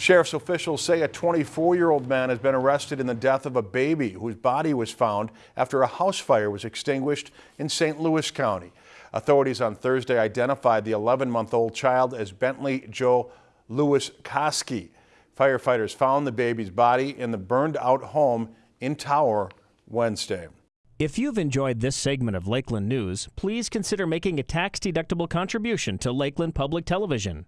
Sheriff's officials say a 24-year-old man has been arrested in the death of a baby whose body was found after a house fire was extinguished in St. Louis County. Authorities on Thursday identified the 11-month-old child as Bentley Joe Lewis Koski. Firefighters found the baby's body in the burned-out home in Tower Wednesday. If you've enjoyed this segment of Lakeland News, please consider making a tax-deductible contribution to Lakeland Public Television.